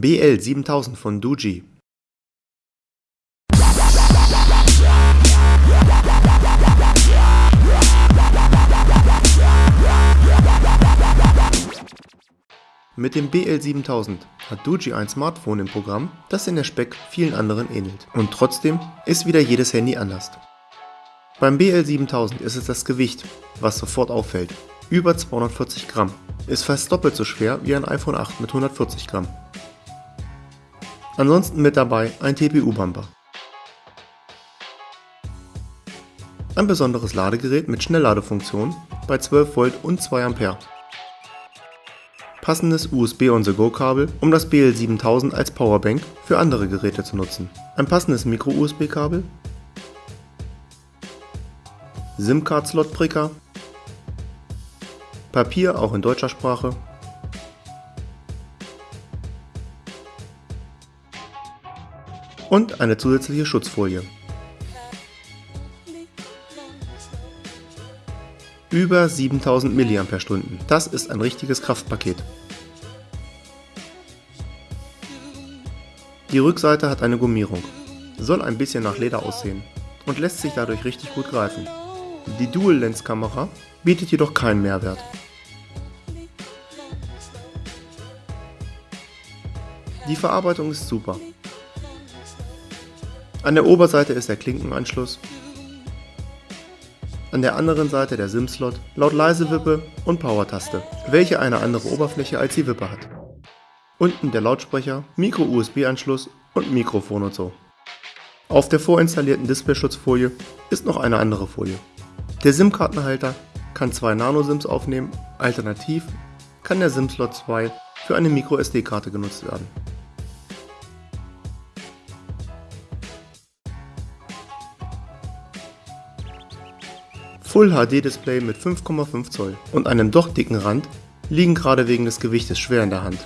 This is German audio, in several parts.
BL 7000 von Doogee Mit dem BL 7000 hat Doogee ein Smartphone im Programm, das in der Speck vielen anderen ähnelt. Und trotzdem ist wieder jedes Handy anders. Beim BL 7000 ist es das Gewicht, was sofort auffällt. Über 240 Gramm. Ist fast doppelt so schwer wie ein iPhone 8 mit 140 Gramm. Ansonsten mit dabei ein TPU-Bumper. Ein besonderes Ladegerät mit Schnellladefunktion bei 12 Volt und 2 Ampere. Passendes USB-on-the-go-Kabel, um das BL7000 als Powerbank für andere Geräte zu nutzen, ein passendes Micro-USB-Kabel, SIM-Card-Slot-Pricker, Papier auch in deutscher Sprache, und eine zusätzliche Schutzfolie. Über 7000 mAh, das ist ein richtiges Kraftpaket. Die Rückseite hat eine Gummierung, soll ein bisschen nach Leder aussehen und lässt sich dadurch richtig gut greifen. Die Dual-Lens-Kamera bietet jedoch keinen Mehrwert. Die Verarbeitung ist super. An der Oberseite ist der Klinkenanschluss an der anderen Seite der SIM-Slot, laut Leise-Wippe und Power-Taste, welche eine andere Oberfläche als die Wippe hat. Unten der Lautsprecher, Micro-USB-Anschluss und Mikrofon und so. Auf der vorinstallierten Displayschutzfolie ist noch eine andere Folie. Der SIM-Kartenhalter kann zwei Nano-SIMs aufnehmen, alternativ kann der SIM-Slot 2 für eine Micro-SD-Karte genutzt werden. Full HD Display mit 5,5 Zoll und einem doch dicken Rand liegen gerade wegen des Gewichtes schwer in der Hand.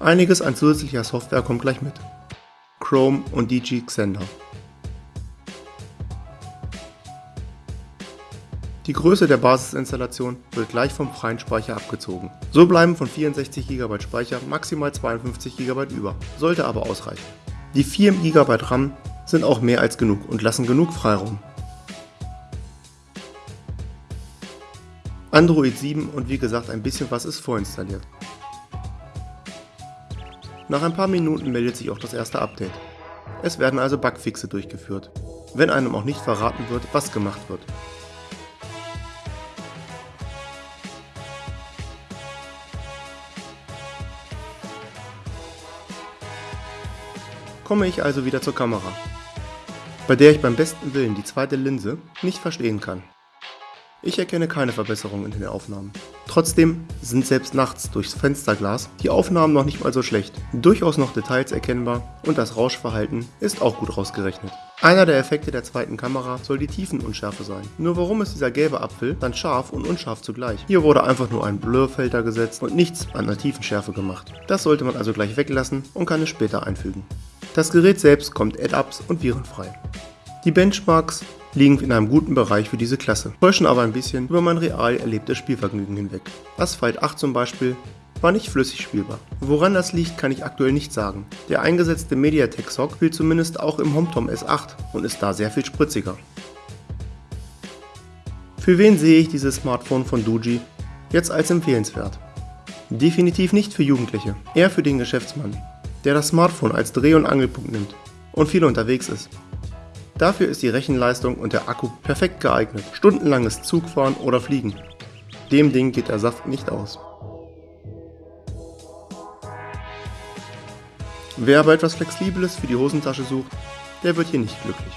Einiges an zusätzlicher Software kommt gleich mit. Chrome und DG Xender. Die Größe der Basisinstallation wird gleich vom freien Speicher abgezogen. So bleiben von 64 GB Speicher maximal 52 GB über, sollte aber ausreichen. Die 4 GB RAM sind auch mehr als genug und lassen genug Freiraum. Android 7 und wie gesagt ein bisschen was ist vorinstalliert. Nach ein paar Minuten meldet sich auch das erste Update. Es werden also Bugfixe durchgeführt, wenn einem auch nicht verraten wird, was gemacht wird. Komme ich also wieder zur Kamera bei der ich beim besten Willen die zweite Linse nicht verstehen kann. Ich erkenne keine Verbesserungen in den Aufnahmen. Trotzdem sind selbst nachts durchs Fensterglas die Aufnahmen noch nicht mal so schlecht, durchaus noch Details erkennbar und das Rauschverhalten ist auch gut rausgerechnet. Einer der Effekte der zweiten Kamera soll die Tiefenunschärfe sein. Nur warum ist dieser gelbe Apfel dann scharf und unscharf zugleich? Hier wurde einfach nur ein Blurfilter gesetzt und nichts an der Tiefenschärfe gemacht. Das sollte man also gleich weglassen und kann es später einfügen. Das Gerät selbst kommt Add-ups und virenfrei. Die Benchmarks liegen in einem guten Bereich für diese Klasse, täuschen aber ein bisschen über mein real erlebtes Spielvergnügen hinweg. Asphalt 8 zum Beispiel war nicht flüssig spielbar. Woran das liegt, kann ich aktuell nicht sagen. Der eingesetzte Mediatek SoC spielt zumindest auch im HomeTom S8 und ist da sehr viel spritziger. Für wen sehe ich dieses Smartphone von Doogee jetzt als empfehlenswert? Definitiv nicht für Jugendliche, eher für den Geschäftsmann, der das Smartphone als Dreh- und Angelpunkt nimmt und viel unterwegs ist. Dafür ist die Rechenleistung und der Akku perfekt geeignet, stundenlanges Zugfahren oder Fliegen. Dem Ding geht der Saft nicht aus. Wer aber etwas Flexibles für die Hosentasche sucht, der wird hier nicht glücklich.